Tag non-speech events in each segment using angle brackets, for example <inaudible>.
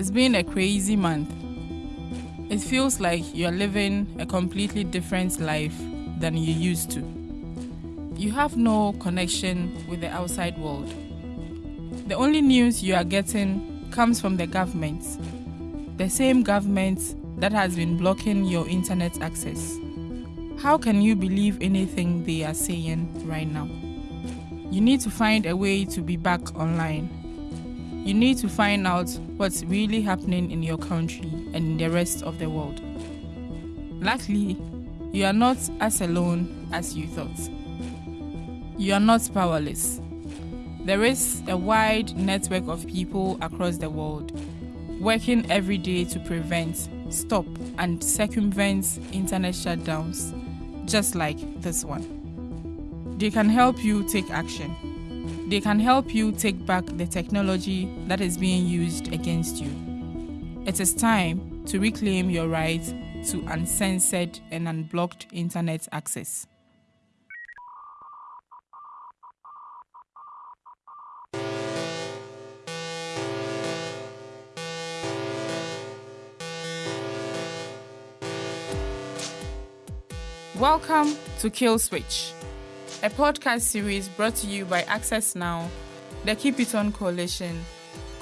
It's been a crazy month. It feels like you're living a completely different life than you used to. You have no connection with the outside world. The only news you are getting comes from the government, the same government that has been blocking your internet access. How can you believe anything they are saying right now? You need to find a way to be back online. You need to find out what's really happening in your country and in the rest of the world. Luckily, you are not as alone as you thought. You are not powerless. There is a wide network of people across the world working every day to prevent, stop, and circumvent internet shutdowns, just like this one. They can help you take action. They can help you take back the technology that is being used against you. It is time to reclaim your right to uncensored and unblocked internet access. Welcome to Kill Switch, a podcast series brought to you by Access Now, the Keep It On Coalition,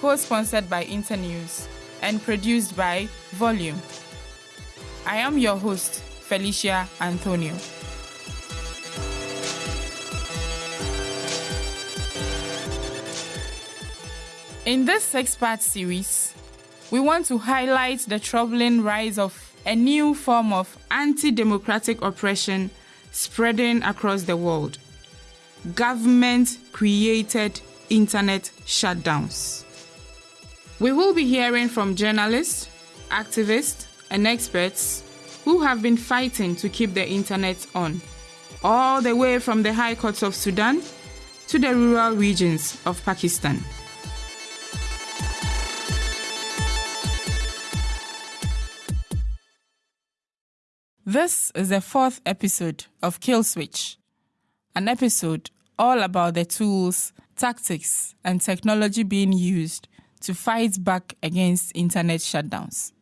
co sponsored by Internews, and produced by Volume. I am your host, Felicia Anthonio. In this six part series, we want to highlight the troubling rise of a new form of anti democratic oppression spreading across the world government created internet shutdowns. We will be hearing from journalists, activists, and experts who have been fighting to keep the internet on, all the way from the high courts of Sudan to the rural regions of Pakistan. This is the fourth episode of Kill Switch, an episode all about the tools, tactics, and technology being used to fight back against internet shutdowns.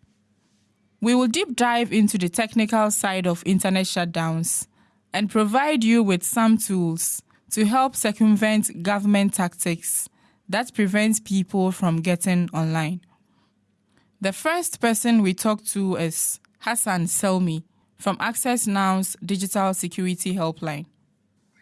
We will deep dive into the technical side of internet shutdowns and provide you with some tools to help circumvent government tactics that prevents people from getting online. The first person we talk to is Hassan Selmi from Access Now's Digital Security Helpline.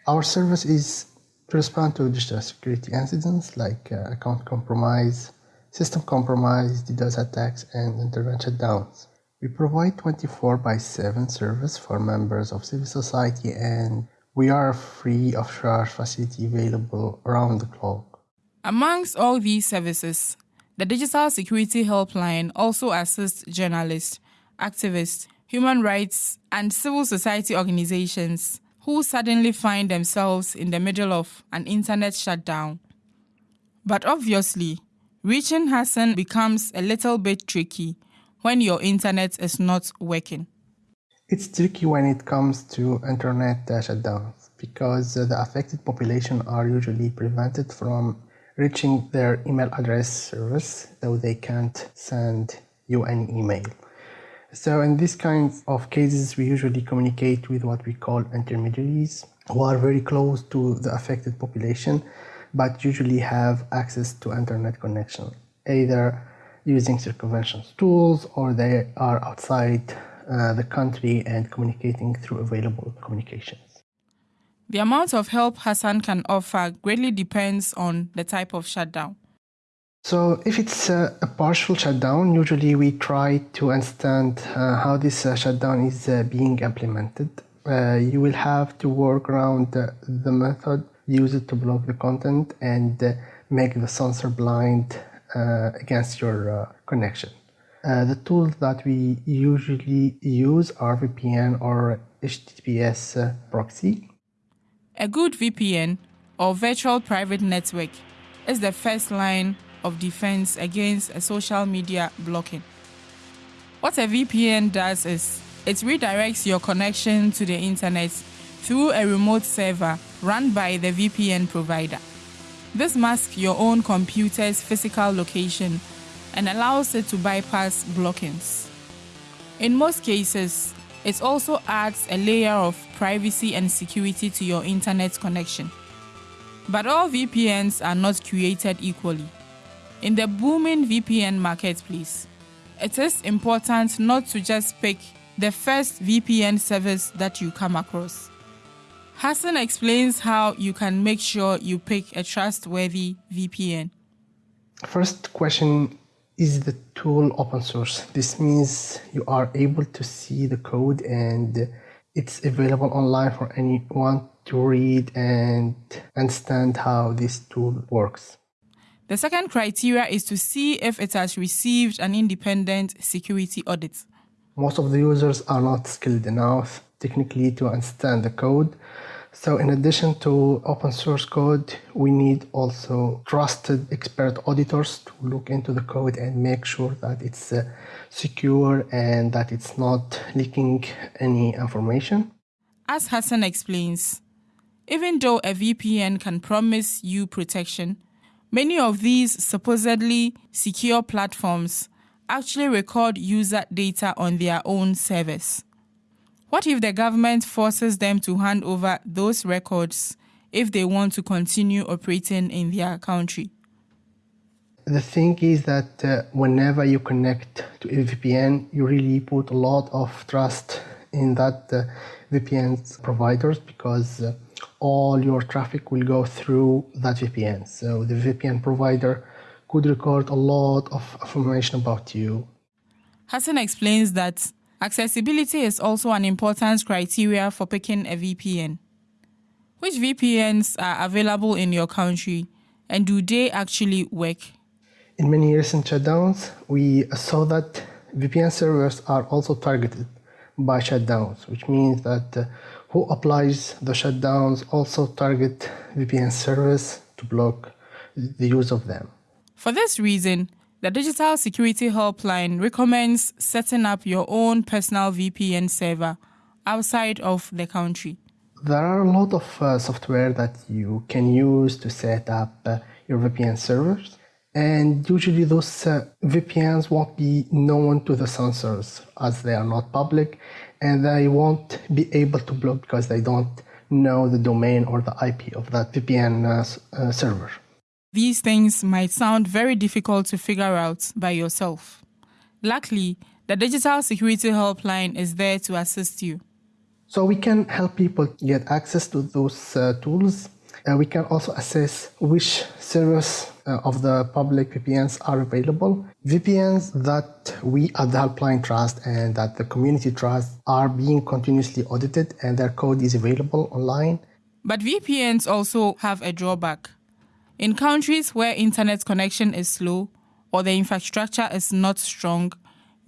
Our service is to respond to digital security incidents like uh, account compromise, system compromise, DDoS attacks, and internet shutdowns. We provide 24 by 7 service for members of civil society and we are a free of charge facility available around the clock. Amongst all these services, the Digital Security Helpline also assists journalists, activists, human rights, and civil society organizations who suddenly find themselves in the middle of an internet shutdown. But obviously, reaching Hassan becomes a little bit tricky when your internet is not working. It's tricky when it comes to internet uh, shutdowns because uh, the affected population are usually prevented from reaching their email address service, though they can't send you an email. So in these kinds of cases, we usually communicate with what we call intermediaries who are very close to the affected population, but usually have access to internet connection, either using circumvention tools or they are outside uh, the country and communicating through available communications. The amount of help Hassan can offer greatly depends on the type of shutdown. So if it's a, partial shutdown, usually we try to understand uh, how this uh, shutdown is uh, being implemented. Uh, you will have to work around the method used to block the content and uh, make the censor blind uh, against your connection. the tools that we usually use are VPN or HTTPS proxy. A good VPN or virtual private network is the first line of defense against a social media blocking. What a VPN does is it redirects your connection to the internet through a remote server run by the VPN provider. This masks your own computer's physical location and allows it to bypass blockings. In most cases, it also adds a layer of privacy and security to your internet connection. But all VPNs are not created equally. In the booming VPN marketplace, it is important not to just pick the first VPN service that you come across. Hassan explains how you can make sure you pick a trustworthy VPN. First question is the tool open source? This means you are able to see the code and it's available online for anyone to read and understand how this tool works. The second criteria is to see if it has received an independent security audit. Most of the users are not skilled enough technically to understand the code. So in addition to open source code, we need also trusted expert auditors to look into the code and make sure that it's uh, secure and that it's not leaking any information. As Hassan explains, even though a VPN can promise you protection, many of these supposedly secure platforms actually record user data on their own servers. What if the government forces them to hand over those records if they want to continue operating in their country? The thing is that uh, whenever you connect to a VPN, you really put a lot of trust in that uh, providers because uh, all your traffic will go through that VPN. So the VPN provider could record a lot of information about you. Hassan explains that accessibility is also an important criteria for picking a VPN. Which VPNs are available in your country and do they actually work? In many recent shutdowns, we saw that VPN servers are also targeted by shutdowns, which means that uh, who applies the shutdowns also target VPN servers to block the use of them. For this reason, the Digital Security Helpline recommends setting up your own personal VPN server outside of the country. There are a lot of uh, software that you can use to set up uh, your VPN servers. And usually those uh, VPNs won't be known to the censors as they are not public and they won't be able to block because they don't know the domain or the IP of that VPN uh, uh, server. These things might sound very difficult to figure out by yourself. Luckily, the Digital Security Helpline is there to assist you. So we can help people get access to those uh, tools uh, we can also assess which servers uh, of the public VPNs are available. VPNs that we at the helpline trust and that the community trust are being continuously audited and their code is available online. But VPNs also have a drawback. In countries where internet connection is slow or the infrastructure is not strong,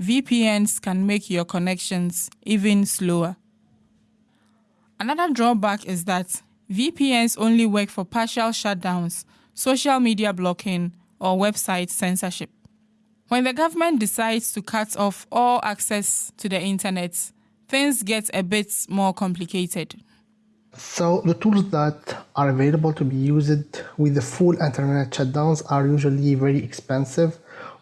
VPNs can make your connections even slower. Another drawback is that VPNs only work for partial shutdowns, social media blocking, or website censorship. When the government decides to cut off all access to the internet, things get a bit more complicated. So, the tools that are available to be used with the full internet shutdowns are usually very expensive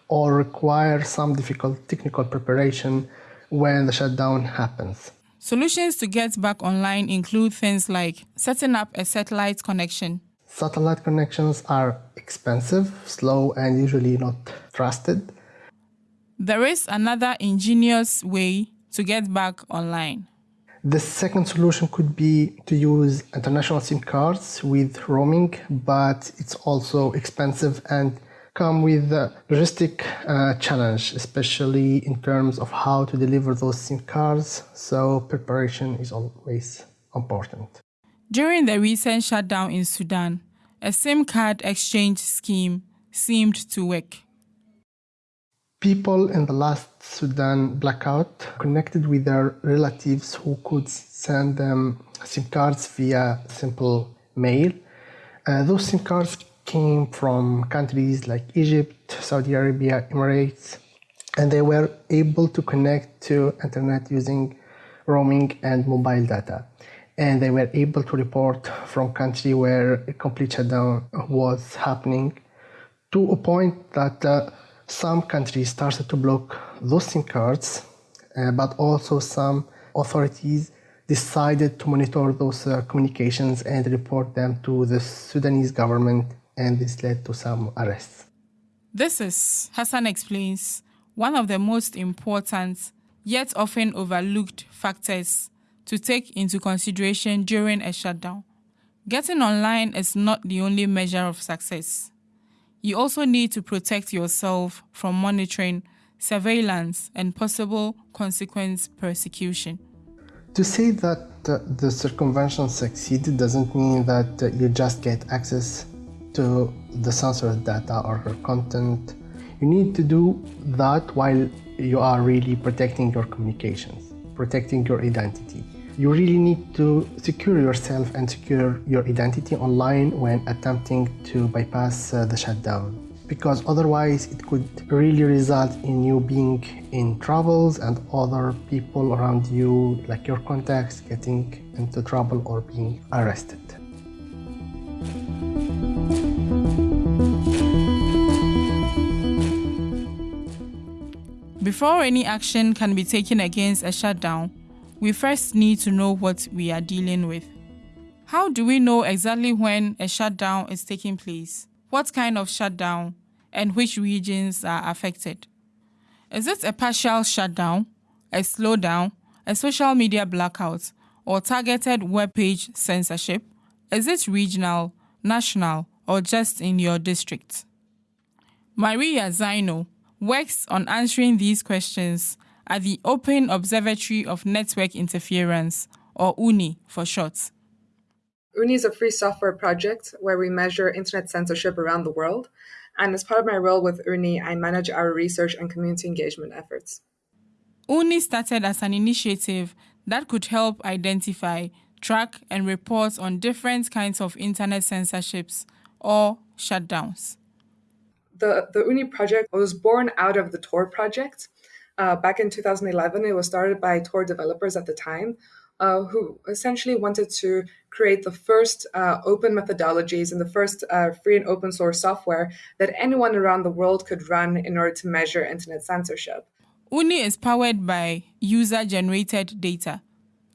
or require some difficult technical preparation when the shutdown happens. Solutions to get back online include things like setting up a satellite connection. Satellite connections are expensive, slow, and usually not trusted. There is another ingenious way to get back online. The second solution could be to use international SIM cards with roaming, but it's also expensive and come with a logistic uh, challenge, especially in terms of how to deliver those SIM cards. So preparation is always important. During the recent shutdown in Sudan, a SIM card exchange scheme seemed to work. People in the last Sudan blackout connected with their relatives who could send them SIM cards via simple mail. Uh, those SIM cards came from countries like Egypt, Saudi Arabia, Emirates, and they were able to connect to internet using roaming and mobile data. And they were able to report from country where a complete shutdown was happening to a point that uh, some countries started to block those SIM cards, uh, but also some authorities decided to monitor those uh, communications and report them to the Sudanese government, and this led to some arrests. This is, Hassan explains, one of the most important yet often overlooked factors to take into consideration during a shutdown. Getting online is not the only measure of success. You also need to protect yourself from monitoring, surveillance, and possible consequence persecution. To say that uh, the circumvention succeeded doesn't mean that uh, you just get access to the censored data or her content. You need to do that while you are really protecting your communications, protecting your identity. You really need to secure yourself and secure your identity online when attempting to bypass uh, the shutdown because otherwise it could really result in you being in troubles and other people around you like your contacts getting into trouble or being arrested Before any action can be taken against a shutdown, we first need to know what we are dealing with. How do we know exactly when a shutdown is taking place? what kind of shutdown, and which regions are affected. Is it a partial shutdown, a slowdown, a social media blackout, or targeted web page censorship? Is it regional, national, or just in your district? Maria Xynou works on answering these questions at the Open Observatory of Network Interference, or OONI for short. OONI is a free software project where we measure internet censorship around the world. And as part of my role with OONI, I manage our research and community engagement efforts. OONI started as an initiative that could help identify, track, and report on different kinds of internet censorships or shutdowns. The, the OONI project was born out of the Tor project. Uh, back in 2011, it was started by Tor developers at the time uh, who essentially wanted to create the first uh, open methodologies and the first uh, free and open source software that anyone around the world could run in order to measure internet censorship. OONI is powered by user generated data.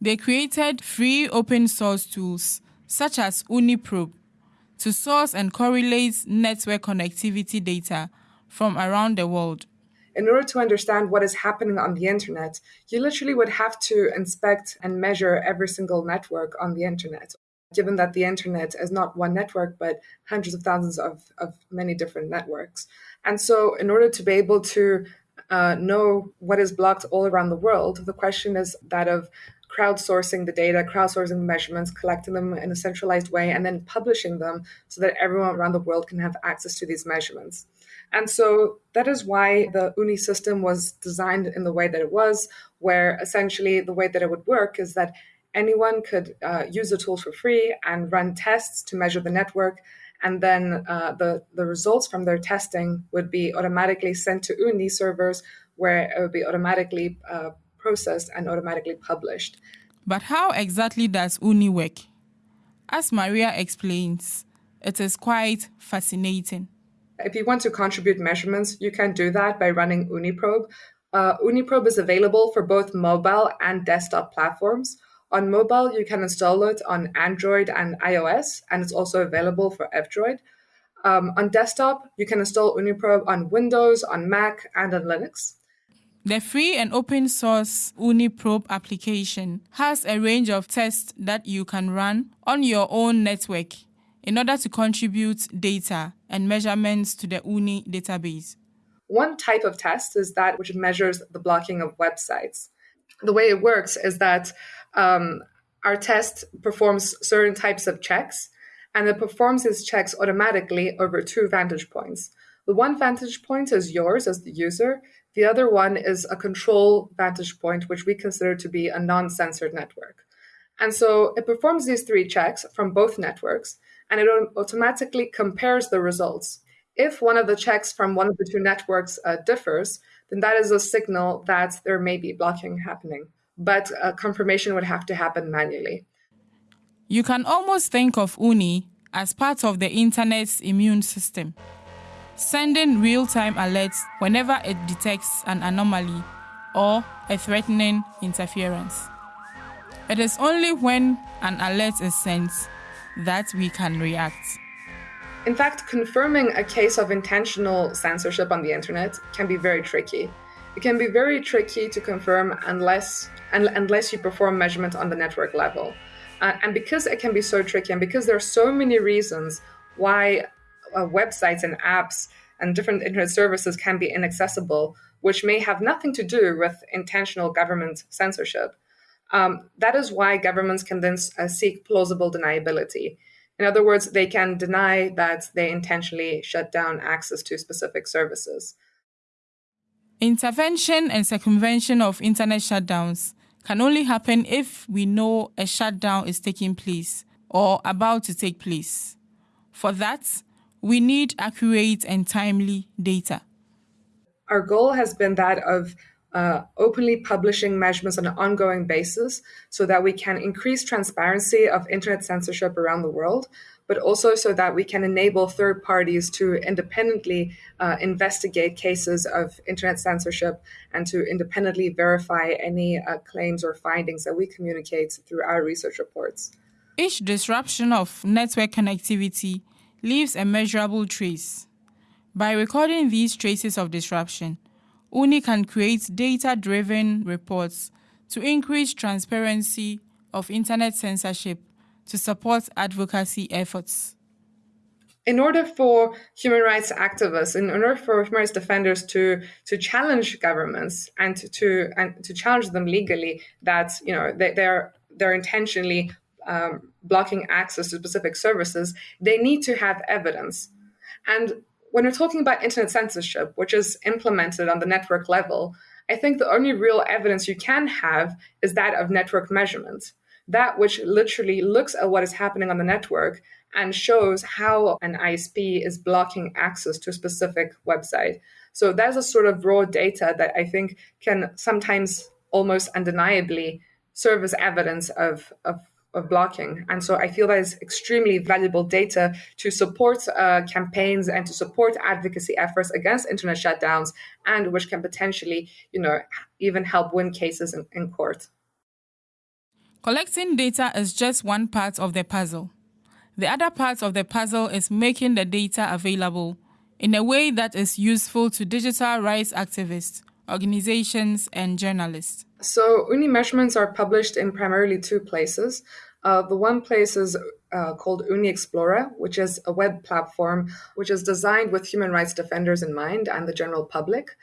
They created free open source tools such as OONI Probe to source and correlate network connectivity data from around the world in order to understand what is happening on the internet, you literally would have to inspect and measure every single network on the internet. Given that the internet is not one network, but hundreds of thousands of, of many different networks. And so, in order to be able to uh, know what is blocked all around the world, the question is that of crowdsourcing the data, crowdsourcing the measurements, collecting them in a centralized way, and then publishing them so that everyone around the world can have access to these measurements. And so that is why the OONI system was designed in the way that it was, where essentially the way that it would work is that anyone could uh, use the tools for free and run tests to measure the network. And then uh, the, the results from their testing would be automatically sent to OONI servers, where it would be automatically uh, processed and automatically published. But how exactly does OONI work? As Maria explains, it is quite fascinating. If you want to contribute measurements, you can do that by running UniProbe. Probe. Uh, OONI Probe is available for both mobile and desktop platforms. On mobile, you can install it on Android and iOS, and it's also available for F-Droid. Um, on desktop, you can install OONI Probe on Windows, on Mac, and on Linux. The free and open source OONI Probe application has a range of tests that you can run on your own network in order to contribute data and measurements to the OONI database. One type of test is that which measures the blocking of websites. The way it works is that um, our test performs certain types of checks, and it performs these checks automatically over two vantage points. The one vantage point is yours as the user. The other one is a control vantage point, which we consider to be a non censored network. And so it performs these three checks from both networks and it automatically compares the results. If one of the checks from one of the two networks uh, differs, then that is a signal that there may be blocking happening. But uh, confirmation would have to happen manually. You can almost think of OONI as part of the internet's immune system. Sending real time alerts whenever it detects an anomaly or a threatening interference. It is only when an alert is sent that we can react. In fact, confirming a case of intentional censorship on the internet can be very tricky. It can be very tricky to confirm unless unless you perform measurement on the network level. Uh, and because it can be so tricky, and because there are so many reasons why uh, websites and apps and different internet services can be inaccessible, which may have nothing to do with intentional government censorship. Um, that is why governments can then uh, seek plausible deniability. In other words, they can deny that they intentionally shut down access to specific services. Intervention and circumvention of internet shutdowns can only happen if we know a shutdown is taking place or about to take place. For that, we need accurate and timely data. Our goal has been that of uh, openly publishing measurements on an ongoing basis so that we can increase transparency of internet censorship around the world, but also so that we can enable third parties to independently uh, investigate cases of internet censorship and to independently verify any uh, claims or findings that we communicate through our research reports. Each disruption of network connectivity leaves a measurable trace. By recording these traces of disruption, OONI can create data driven reports to increase transparency of internet censorship to support advocacy efforts. In order for human rights activists, in order for human rights defenders to to challenge governments and to, to and to challenge them legally that you know they, they're they're intentionally um, blocking access to specific services, they need to have evidence. And when we're talking about internet censorship, which is implemented on the network level, I think the only real evidence you can have is that of network measurement, that which literally looks at what is happening on the network and shows how an ISP is blocking access to a specific website. So that's a sort of raw data that I think can sometimes almost undeniably serve as evidence of, of of blocking. And so I feel that is extremely valuable data to support uh, campaigns and to support advocacy efforts against internet shutdowns, and which can potentially, you know, even help win cases in, in court. Collecting data is just one part of the puzzle. The other part of the puzzle is making the data available in a way that is useful to digital rights activists, organizations, and journalists. So OONI measurements are published in primarily two places. Uh, the one place is uh, called OONI Explorer, which is a web platform which is designed with human rights defenders in mind and the general public.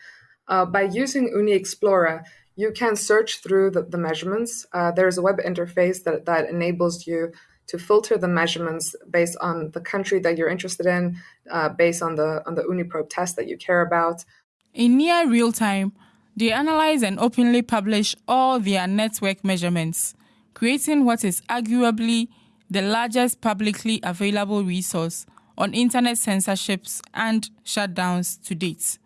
Uh, by using OONI Explorer, you can search through the, the measurements. Uh, there's a web interface that, that enables you to filter the measurements based on the country that you're interested in, uh, based on the on the OONI Probe test that you care about. In near real time, they analyze and openly publish all their network measurements, creating what is arguably the largest publicly available resource on internet censorships and shutdowns to date.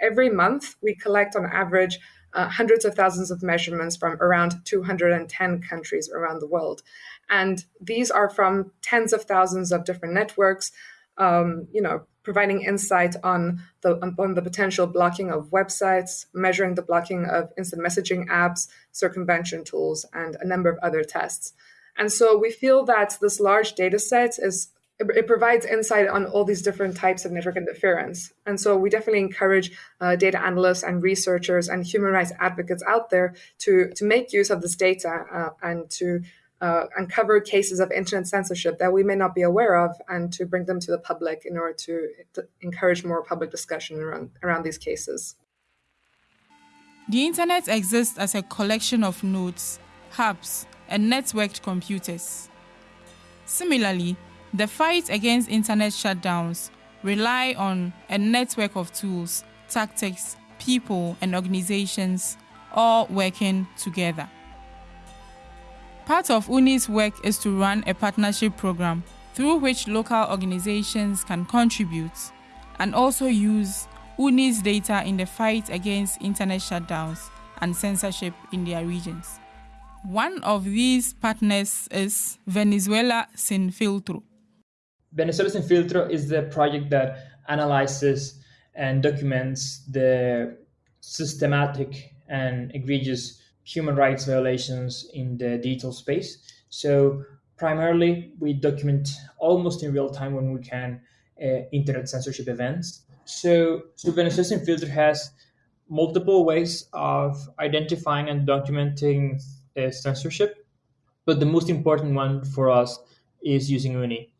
Every month, we collect on average uh, hundreds of thousands of measurements from around 210 countries around the world. And these are from tens of thousands of different networks, um, you know, providing insight on the on the potential blocking of websites, measuring the blocking of instant messaging apps, circumvention tools, and a number of other tests. And so we feel that this large data set is it provides insight on all these different types of network interference. And so we definitely encourage uh, data analysts and researchers and human rights advocates out there to, to make use of this data uh, and to uh, uncover cases of internet censorship that we may not be aware of and to bring them to the public in order to, to encourage more public discussion around, around these cases. The internet exists as a collection of nodes, hubs, and networked computers. Similarly, the fight against internet shutdowns rely on a network of tools, tactics, people, and organizations all working together. Part of OONI's work is to run a partnership program through which local organizations can contribute and also use OONI's data in the fight against internet shutdowns and censorship in their regions. One of these partners is Venezuela Sin Filtro. Venezuela Sin Filtro is the project that analyzes and documents the systematic and egregious human rights violations in the digital space. So primarily, we document almost in real time when we can uh, internet censorship events. So, so Venezuelan Filter has multiple ways of identifying and documenting uh, censorship, but the most important one for us is using OONI.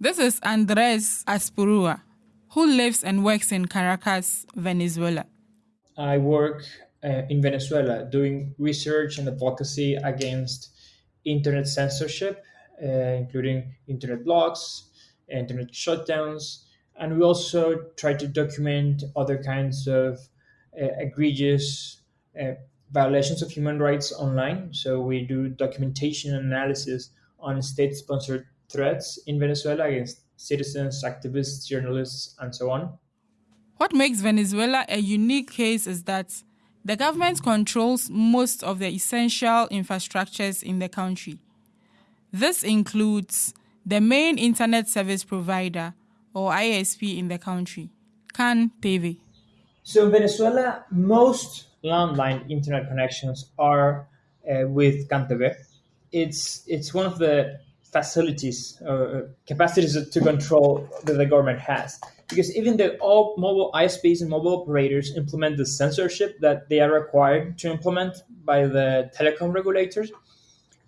This is Andres Azpurua, who lives and works in Caracas, Venezuela. I work uh, in Venezuela doing research and advocacy against internet censorship, uh, including internet blocks, internet shutdowns, and we also try to document other kinds of uh, egregious uh, violations of human rights online. So we do documentation analysis on state-sponsored threats in Venezuela against citizens, activists, journalists, and so on. What makes Venezuela a unique case is that the government controls most of the essential infrastructures in the country. This includes the main internet service provider, or ISP, in the country, CAN TV. So in Venezuela, most landline internet connections are uh, with CANTV. It's, it's one of the facilities or uh, capacities to control that the government has. Because even though all mobile ISPs and mobile operators implement the censorship that they are required to implement by the telecom regulators,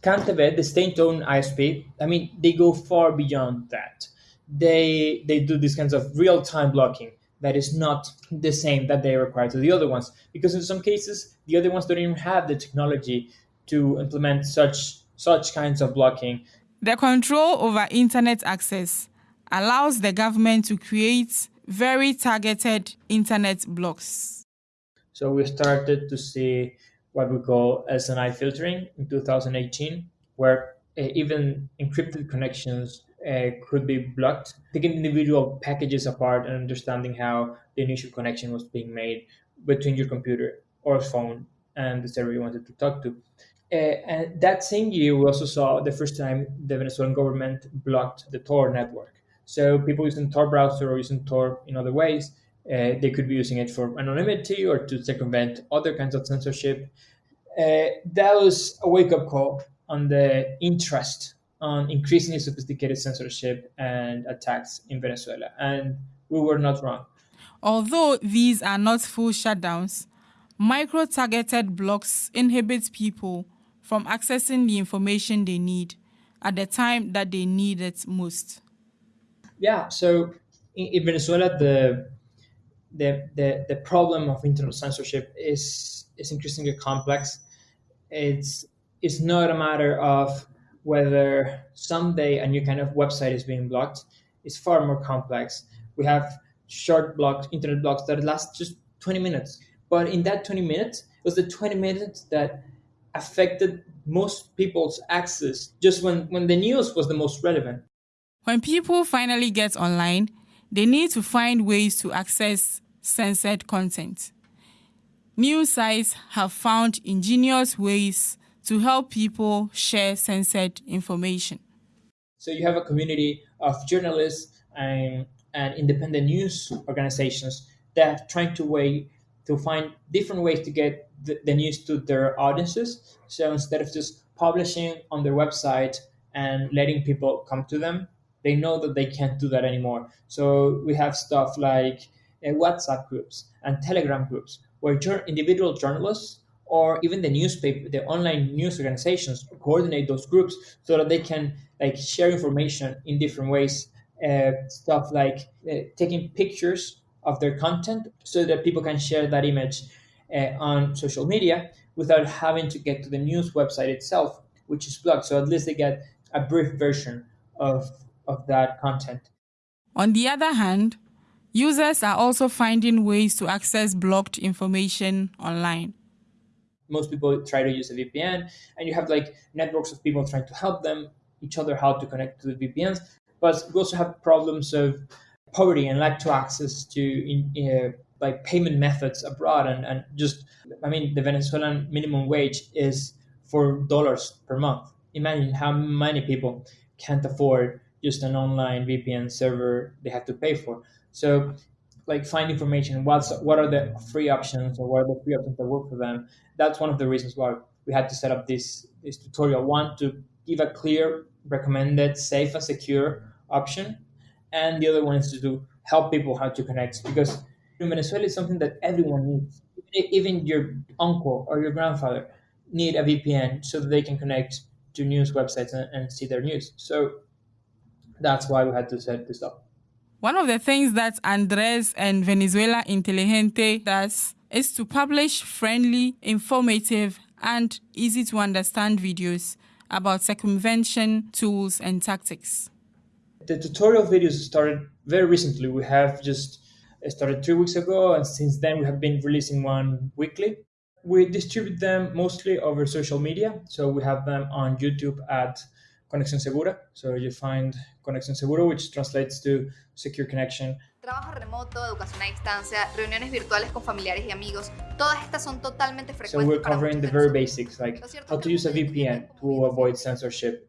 CANTV, the state-owned ISP, I mean, they go far beyond that. They they do these kinds of real-time blocking that is not the same that they require to the other ones, because in some cases the other ones don't even have the technology to implement such such kinds of blocking. The control over internet access allows the government to create very targeted internet blocks. So we started to see what we call SNI filtering in 2018, where uh, even encrypted connections uh, could be blocked, taking individual packages apart and understanding how the initial connection was being made between your computer or phone and the server you wanted to talk to. Uh, and that same year, we also saw the first time the Venezuelan government blocked the Tor network. So people using Tor browser or using Tor in other ways uh, they could be using it for anonymity or to circumvent other kinds of censorship. Uh, that was a wake up call on the interest on increasingly sophisticated censorship and attacks in Venezuela. And we were not wrong. Although these are not full shutdowns, micro targeted blocks inhibit people from accessing the information they need at the time that they need it most. Yeah, so in, Venezuela, the the, the, the problem of internet censorship is, is increasingly complex. It's, it's not a matter of whether someday a new kind of website is being blocked. It's far more complex. We have short blocks, internet blocks that last just 20 minutes. But in that 20 minutes, it was the 20 minutes that affected most people's access just when, when the news was the most relevant. When people finally get online, they need to find ways to access censored content. News sites have found ingenious ways to help people share censored information. So you have a community of journalists and, and independent news organizations that are trying to way to find different ways to get the, news to their audiences. So instead of just publishing on their website and letting people come to them, they know that they can't do that anymore. So we have stuff like uh, WhatsApp groups and Telegram groups where individual journalists or even the newspaper, the online news organizations coordinate those groups so that they can like share information in different ways. Uh, stuff like uh, taking pictures of their content so that people can share that image uh, on social media without having to get to the news website itself, which is blocked. So at least they get a brief version of of that content. On the other hand, users are also finding ways to access blocked information online. Most people try to use a VPN, and you have like networks of people trying to help them each other how to connect to the VPNs. But we also have problems of poverty and lack to access to in, uh, like payment methods abroad, and, and just I mean the Venezuelan minimum wage is four dollars per month. Imagine how many people can't afford just an online VPN server they have to pay for. So like find information what's what are the free options or what are the free options that work for them. That's one of the reasons why we had to set up this this tutorial. One to give a clear, recommended, safe and secure option, and the other one is to do, help people how to connect because in Venezuela is something that everyone needs. Even your uncle or your grandfather need a VPN so that they can connect to news websites and, and see their news. So that's why we had to set this up. One of the things that Andres and Venezuela Inteligente does is to publish friendly, informative, and easy to understand videos about circumvention tools and tactics. The tutorial videos started very recently. We have just started three weeks ago, and since then we have been releasing one weekly. We distribute them mostly over social media. So we have them on YouTube at Conexión Segura. So you find Conexión Seguro, which translates to secure connection. Trabajo remoto, educación a distancia, reuniones virtuales con familiares y amigos, todas estas son totalmente frecuentes. So we're covering the very basics, like how to use a VPN to avoid censorship.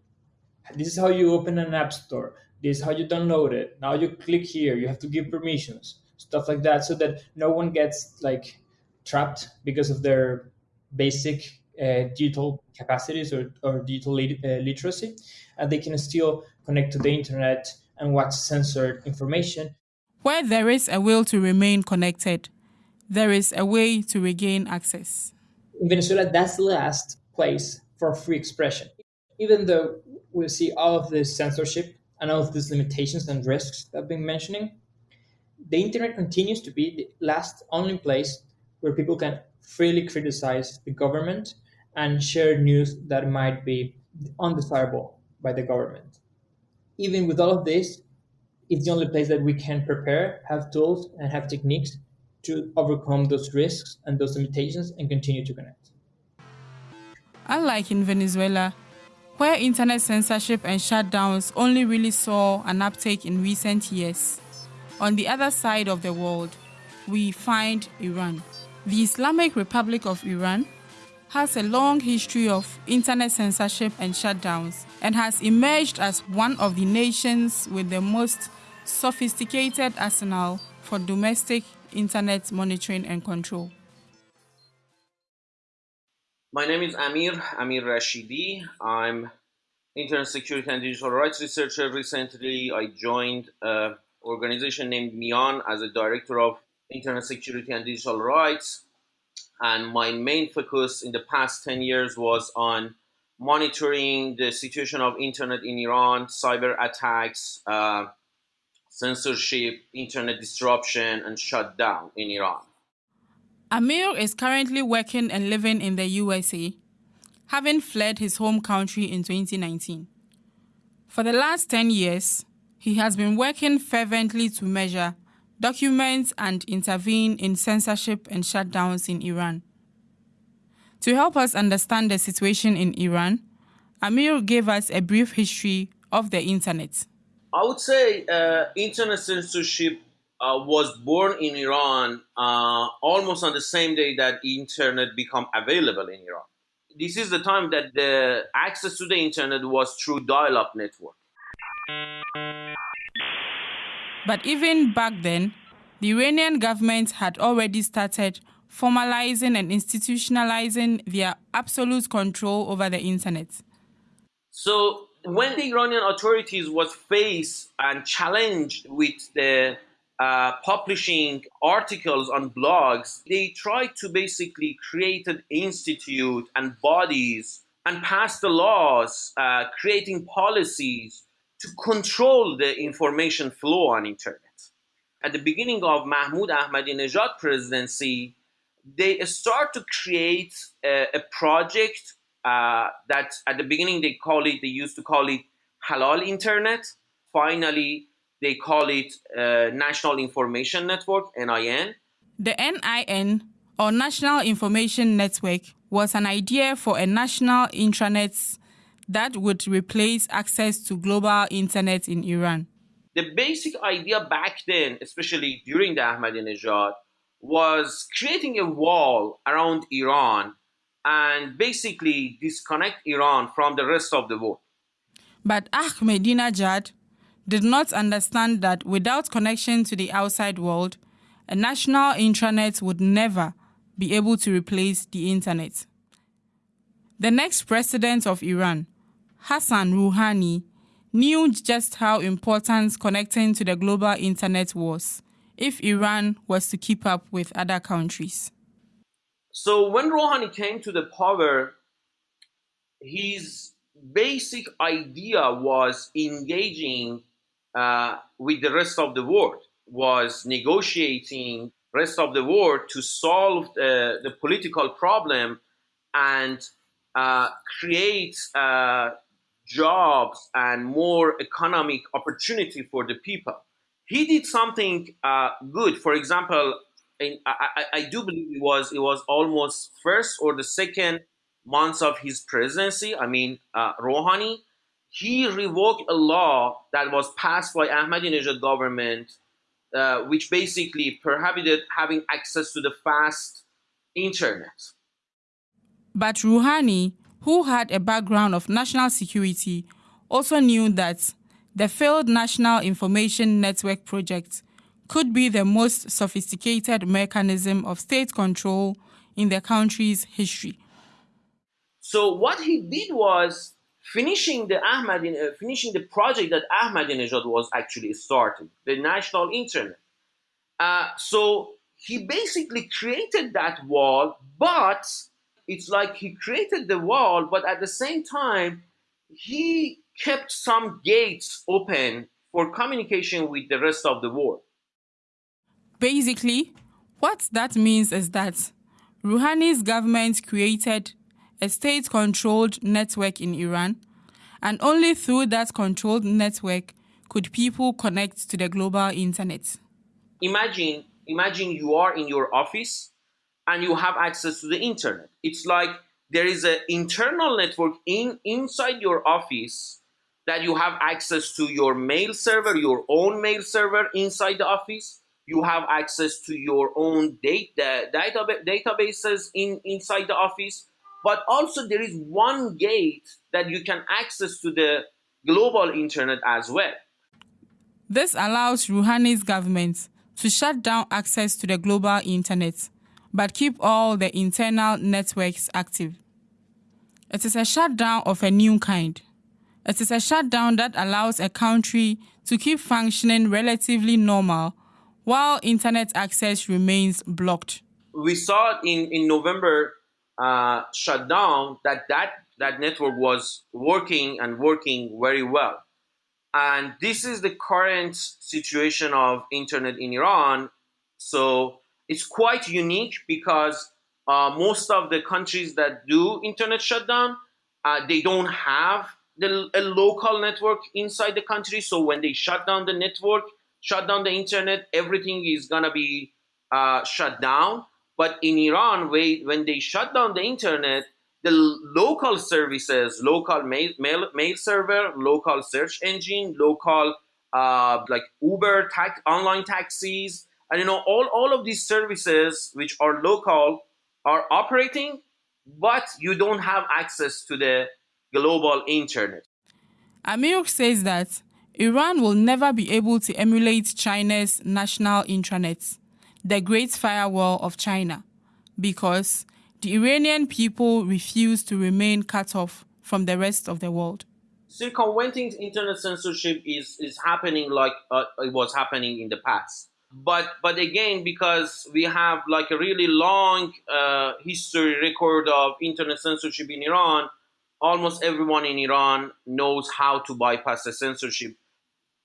This is how you open an app store. This is how you download it. Now you click here. You have to give permissions, stuff like that, so that no one gets like trapped because of their basic uh, digital capacities or, or digital lit- uh, literacy, and they can still connect to the internet and watch censored information. Where there is a will to remain connected, there is a way to regain access. In Venezuela, that's the last place for free expression. Even though we see all of this censorship and all of these limitations and risks that I've been mentioning, the internet continues to be the last only place where people can freely criticize the government and share news that might be undesirable by the government. Even with all of this, it's the only place that we can prepare, have tools, and have techniques to overcome those risks and those limitations and continue to connect. Unlike in Venezuela, where internet censorship and shutdowns only really saw an uptake in recent years, on the other side of the world, we find Iran. The Islamic Republic of Iran has a long history of internet censorship and shutdowns and has emerged as one of the nations with the most sophisticated arsenal for domestic internet monitoring and control. My name is Amir, Amir Rashidi. I'm Internet Security and Digital Rights researcher. Recently, I joined an organization named Miaan as a director of internet security and digital rights. And my main focus in the past 10 years was on monitoring the situation of internet in Iran, cyber attacks, uh, censorship, internet disruption, and shutdown in Iran. Amir is currently working and living in the USA, having fled his home country in 2019. For the last 10 years, he has been working fervently to measure document and intervene in censorship and shutdowns in Iran. To help us understand the situation in Iran, Amir gave us a brief history of the internet. I would say uh, internet censorship uh, was born in Iran uh, almost on the same day that internet became available in Iran. This is the time that the access to the internet was through dial-up network. But even back then, the Iranian government had already started formalizing and institutionalizing their absolute control over the internet. So when the Iranian authorities was faced and challenged with the uh, publishing articles on blogs, they tried to basically create an institute and bodies and pass the laws, uh, creating policies to control the information flow on internet. At the beginning of Mahmoud Ahmadinejad presidency, they start to create a, a project uh, that at the beginning they call it, they used to call it Halal Internet. Finally, they call it uh, National Information Network, NIN. The NIN, or National Information Network, was an idea for a national intranet that would replace access to global internet in Iran. The basic idea back then, especially during the Ahmadinejad, was creating a wall around Iran and basically disconnect Iran from the rest of the world. But Ahmadinejad did not understand that without connection to the outside world, a national intranet would never be able to replace the internet. The next president of Iran, Hassan Rouhani, knew just how important connecting to the global internet was if Iran was to keep up with other countries. So when Rouhani came to the power, his basic idea was engaging uh, with the rest of the world, was negotiating rest of the world to solve the, the political problem and uh, create uh, jobs and more economic opportunity for the people. He did something uh, good. For example, in, I, I, do believe it was it was almost first or the second months of his presidency. I mean, uh, Rouhani, he revoked a law that was passed by Ahmadinejad government, uh, which basically prohibited having access to the fast internet. But Rouhani who had a background of national security, also knew that the failed National Information Network project could be the most sophisticated mechanism of state control in the country's history. So what he did was finishing the Ahmad, uh, finishing the project that Ahmadinejad was actually starting, the national internet. Uh, so he basically created that wall, but it's like he created the wall, but at the same time, he kept some gates open for communication with the rest of the world. Basically, what that means is that Rouhani's government created a state controlled network in Iran, and only through that controlled network could people connect to the global internet. Imagine, imagine you are in your office and you have access to the internet. It's like there is an internal network in inside your office that you have access to your mail server, your own mail server inside the office. You have access to your own data, data databases in inside the office. But also there is one gate that you can access to the global internet as well. This allows Rouhani's government to shut down access to the global internet but keep all the internal networks active. It is a shutdown of a new kind. It is a shutdown that allows a country to keep functioning relatively normal while internet access remains blocked. We saw in, in November uh, shutdown that, that that network was working and working very well. And this is the current situation of internet in Iran. So it's quite unique because uh, most of the countries that do internet shutdown, uh, they don't have the, a local network inside the country. So when they shut down the network, shut down the internet, everything is gonna be uh, shut down. But in Iran, when they shut down the internet, the local services, local mail, mail, mail server, local search engine, local uh, like Uber, tax, online taxis, and you know, all, all of these services which are local are operating, but you don't have access to the global internet. Amir says that Iran will never be able to emulate China's national intranet, the Great Firewall of China, because the Iranian people refuse to remain cut off from the rest of the world. Circumventing internet censorship is, is happening like uh, it was happening in the past but but again because we have like a really long uh, history record of internet censorship in iran almost everyone in iran knows how to bypass the censorship.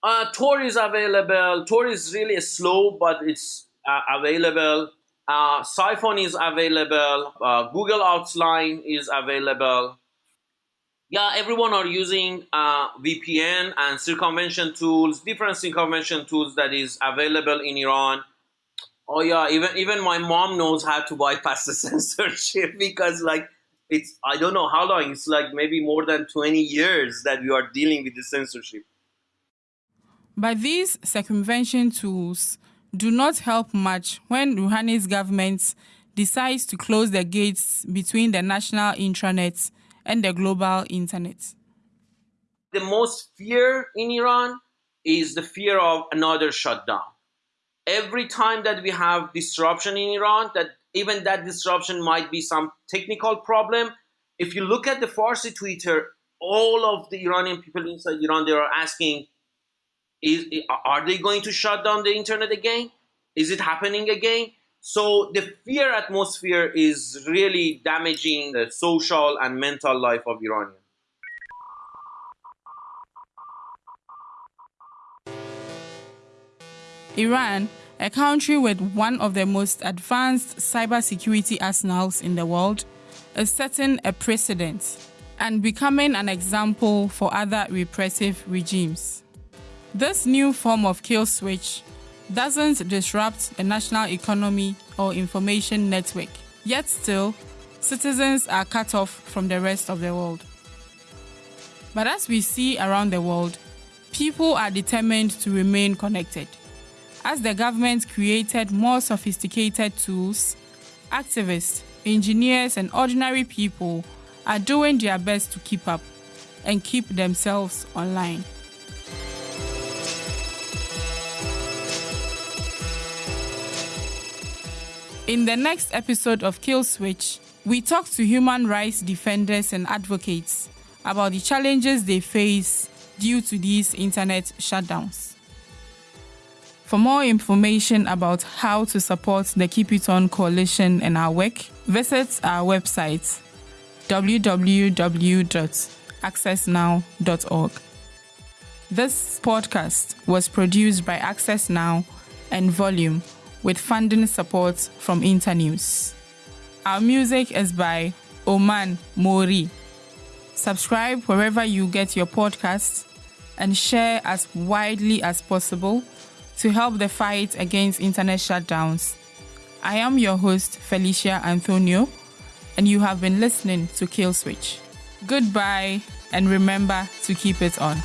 Uh, tor is available. Tor is really slow but it's uh, available. Uh, Psiphon is available. Uh, google outline is available yeah, everyone are using uh, VPN and circumvention tools, different circumvention tools that is available in Iran. Oh yeah, even even my mom knows how to bypass the <laughs> censorship because like it's I don't know how long it's like maybe more than 20 years that we are dealing with the censorship. But these circumvention tools do not help much when Rouhani's government decides to close the gates between the national intranets and the global internet? The most fear in Iran is the fear of another shutdown. Every time that we have disruption in Iran, that even that disruption might be some technical problem. If you look at the Farsi Twitter, all of the Iranian people inside Iran, they are asking, is, are they going to shut down the internet again? Is it happening again? So the fear atmosphere is really damaging the social and mental life of Iranians. Iran, a country with one of the most advanced cybersecurity arsenals in the world, is setting a precedent and becoming an example for other repressive regimes. This new form of kill switch doesn't disrupt the national economy or information network, yet still, citizens are cut off from the rest of the world. But as we see around the world, people are determined to remain connected. As the government created more sophisticated tools, activists, engineers, and ordinary people are doing their best to keep up and keep themselves online. In the next episode of Kill Switch, we talk to human rights defenders and advocates about the challenges they face due to these internet shutdowns. For more information about how to support the Keep It On Coalition and our work, visit our website www.accessnow.org. This podcast was produced by Access Now and Volume with funding support from Internews. Our music is by Oman Mori. Subscribe wherever you get your podcasts and share as widely as possible to help the fight against internet shutdowns. I am your host, Felicia Anthonio, and you have been listening to Kill Switch. Goodbye, and remember to keep it on.